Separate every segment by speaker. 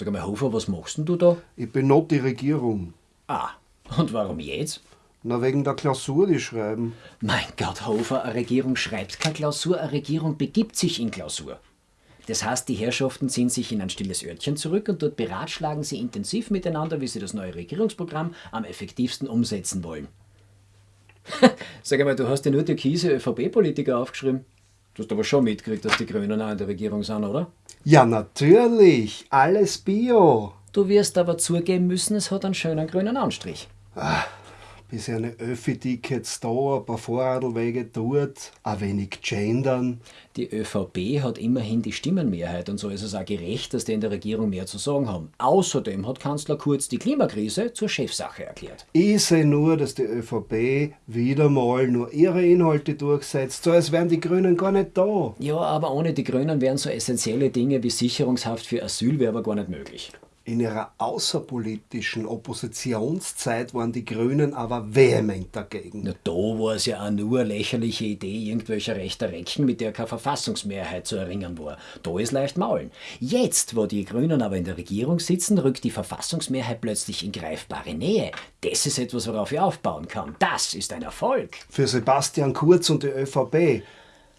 Speaker 1: Sag mal, Hofer, was machst denn du da?
Speaker 2: Ich bin not die Regierung.
Speaker 1: Ah, und warum jetzt?
Speaker 2: Na, wegen der Klausur, die schreiben.
Speaker 1: Mein Gott, Hofer, eine Regierung schreibt keine Klausur, eine Regierung begibt sich in Klausur. Das heißt, die Herrschaften ziehen sich in ein stilles Örtchen zurück und dort beratschlagen sie intensiv miteinander, wie sie das neue Regierungsprogramm am effektivsten umsetzen wollen. Sag einmal, du hast ja nur türkise ÖVP-Politiker aufgeschrieben. Du hast aber schon mitgekriegt, dass die Grünen auch in der Regierung sind, oder?
Speaker 2: Ja, natürlich. Alles Bio.
Speaker 1: Du wirst aber zugeben müssen, es hat einen schönen grünen Anstrich.
Speaker 2: Bis eine Öffi-Tickets da, ein paar Vorradlwege dort, ein wenig gendern.
Speaker 1: Die ÖVP hat immerhin die Stimmenmehrheit und so ist es auch gerecht, dass die in der Regierung mehr zu sagen haben. Außerdem hat Kanzler Kurz die Klimakrise zur Chefsache erklärt.
Speaker 2: Ich sehe nur, dass die ÖVP wieder mal nur ihre Inhalte durchsetzt, so als wären die Grünen gar nicht da.
Speaker 1: Ja, aber ohne die Grünen wären so essentielle Dinge wie Sicherungshaft für Asylwerber gar nicht möglich.
Speaker 2: In ihrer außerpolitischen Oppositionszeit waren die Grünen aber vehement dagegen.
Speaker 1: Na, da war es ja auch nur eine lächerliche Idee irgendwelcher rechter Recken, mit der keine Verfassungsmehrheit zu erringen war. Da ist leicht maulen. Jetzt, wo die Grünen aber in der Regierung sitzen, rückt die Verfassungsmehrheit plötzlich in greifbare Nähe. Das ist etwas, worauf ich aufbauen kann. Das ist ein Erfolg.
Speaker 2: Für Sebastian Kurz und die ÖVP.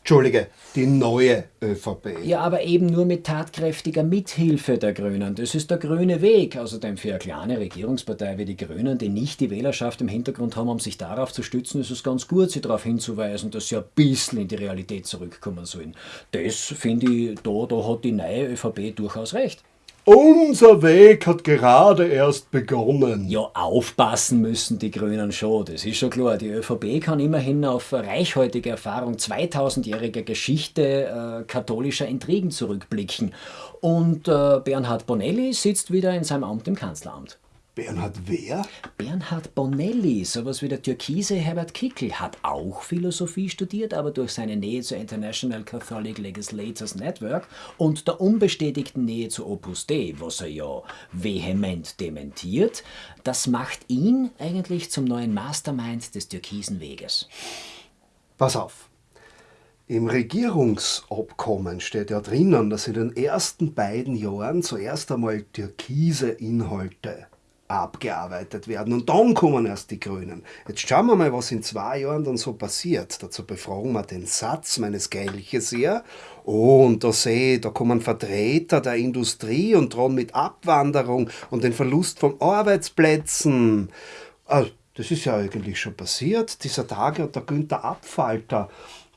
Speaker 2: Entschuldige, die neue ÖVP.
Speaker 1: Ja, aber eben nur mit tatkräftiger Mithilfe der Grünen. Das ist der grüne Weg. Außerdem für eine kleine Regierungspartei wie die Grünen, die nicht die Wählerschaft im Hintergrund haben, um sich darauf zu stützen, ist es ganz gut, sie darauf hinzuweisen, dass sie ein bisschen in die Realität zurückkommen sollen. Das finde ich, da, da hat die neue ÖVP durchaus recht.
Speaker 2: Unser Weg hat gerade erst begonnen.
Speaker 1: Ja, aufpassen müssen die Grünen schon, das ist schon klar. Die ÖVP kann immerhin auf reichhaltige Erfahrung 2000-jähriger Geschichte äh, katholischer Intrigen zurückblicken. Und äh, Bernhard Bonelli sitzt wieder in seinem Amt im Kanzleramt.
Speaker 2: Bernhard wer?
Speaker 1: Bernhard Bonelli, sowas wie der türkise Herbert Kickl, hat auch Philosophie studiert, aber durch seine Nähe zur International Catholic Legislators Network und der unbestätigten Nähe zu Opus Dei, was er ja vehement dementiert, das macht ihn eigentlich zum neuen Mastermind des türkisen Weges.
Speaker 2: Pass auf. Im Regierungsabkommen steht ja drinnen, dass in den ersten beiden Jahren zuerst einmal türkise Inhalte abgearbeitet werden. Und dann kommen erst die Grünen. Jetzt schauen wir mal, was in zwei Jahren dann so passiert. Dazu befragen wir den Satz meines Gelches hier. Oh, und da sehe ich, da kommen Vertreter der Industrie und drohen mit Abwanderung und den Verlust von Arbeitsplätzen. Also, das ist ja eigentlich schon passiert. Dieser Tage hat der Günther Abfalter,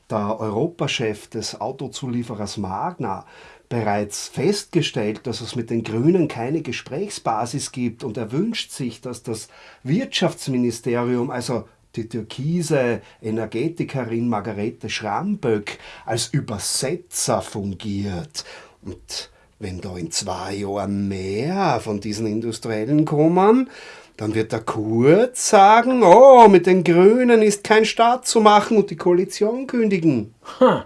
Speaker 2: der Europachef des Autozulieferers Magna, bereits festgestellt, dass es mit den Grünen keine Gesprächsbasis gibt und er wünscht sich, dass das Wirtschaftsministerium, also die türkise Energetikerin Margarete Schramböck, als Übersetzer fungiert. Und wenn da in zwei Jahren mehr von diesen Industriellen kommen, dann wird der Kurz sagen, oh, mit den Grünen ist kein Staat zu machen und die Koalition kündigen.
Speaker 1: Hm.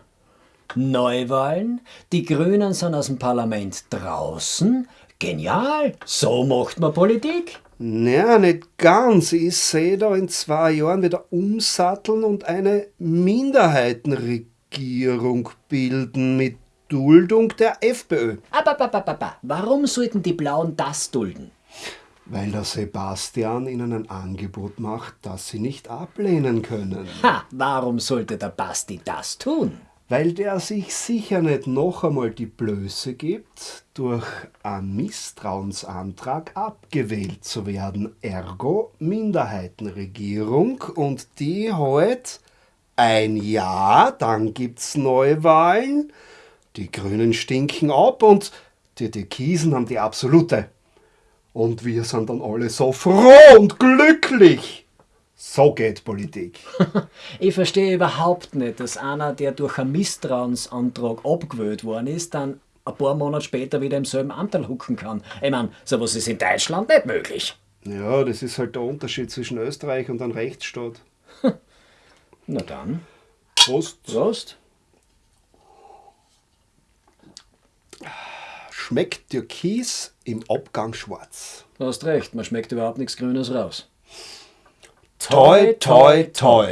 Speaker 1: Neuwahlen, die Grünen sind aus dem Parlament draußen. Genial, so macht man Politik.
Speaker 2: Naja, nicht ganz. Ich sehe da in zwei Jahren wieder umsatteln und eine Minderheitenregierung bilden mit Duldung der FPÖ.
Speaker 1: Aber, aber, aber, aber, warum sollten die Blauen das dulden?
Speaker 2: Weil der Sebastian ihnen ein Angebot macht, das sie nicht ablehnen können.
Speaker 1: Ha, warum sollte der Basti das tun?
Speaker 2: Weil der sich sicher nicht noch einmal die Blöße gibt, durch einen Misstrauensantrag abgewählt zu werden. Ergo Minderheitenregierung und die halt ein Jahr, dann gibt's Neuwahlen, die Grünen stinken ab und die Türkisen haben die absolute. Und wir sind dann alle so froh und glücklich. So geht Politik.
Speaker 1: ich verstehe überhaupt nicht, dass einer, der durch einen Misstrauensantrag abgewählt worden ist, dann ein paar Monate später wieder im selben Anteil hucken kann. Ich meine, sowas ist in Deutschland nicht möglich.
Speaker 2: Ja, das ist halt der Unterschied zwischen Österreich und einem Rechtsstaat.
Speaker 1: Na dann.
Speaker 2: Prost.
Speaker 1: Prost.
Speaker 2: Schmeckt Türkis im Abgang schwarz.
Speaker 1: Du hast recht, man schmeckt überhaupt nichts Grünes raus.
Speaker 2: Toi, toi, toi.